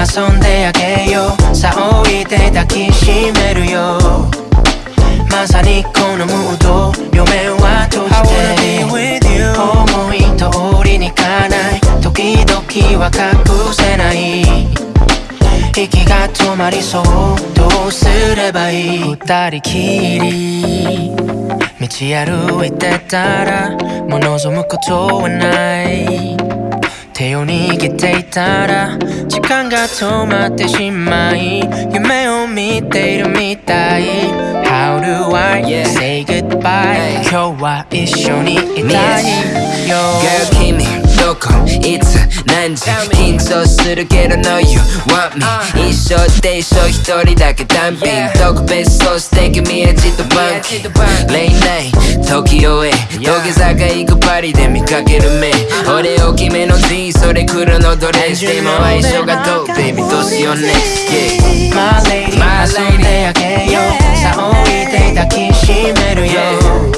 遊んであげようさあおいで抱きしめるよまさにこのムード夢は閉じて思い通りにかない時々は隠せない息が止まりそうどうすればいい二人きり道歩いてたらもう望むことはない手を握っていたら時間が止まってしまい夢を見ているみたい。How do I say goodbye. 今日は一緒にいたいよ。Girl 君どこいつ何時緊張するけど No you want me. 一生で一生一人だけ単品特別そうして君へじっとバンキレイナイ時をへ土下座が行くパリで見かける目俺大きめの G それ黒のドレスでも相性がどう Baby どうしよう next yeah. My lady 遊んであげようさあおいで抱きしめるよ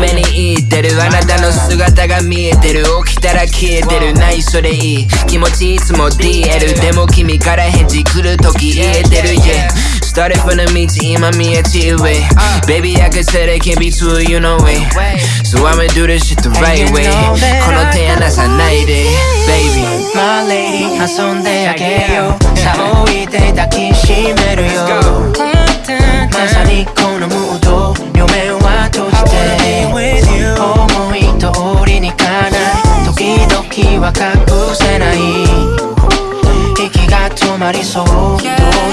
夢に言ってるあなたの姿が見えてる起きたら消えてるないそれいい気持ちいつも DL でも君から返事来る時言えてる Yeah Started from the 道今見えち上 Baby I could say that can't be true you know it So I'ma do this shit the right way この手離さないで Baby My lady 遊んであげようさあおいで抱きしめるよまさにこのムードが止まりそうどう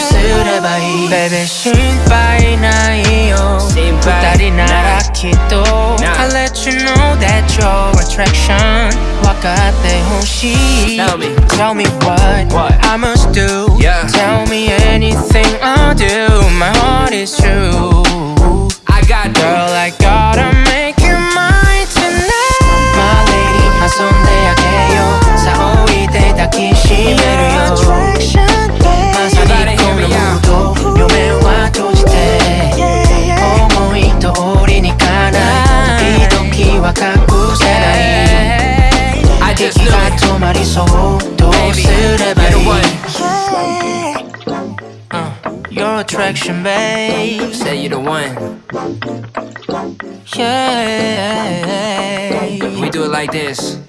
すればいい Baby 心配ないよ心配二人ならきっと I let you know that your attraction 分かってほしい Tell me. Tell me what, What? I must do Yeah. Tell me anything I'll do Your attraction babe. Say you the one. Yeah. We do it like this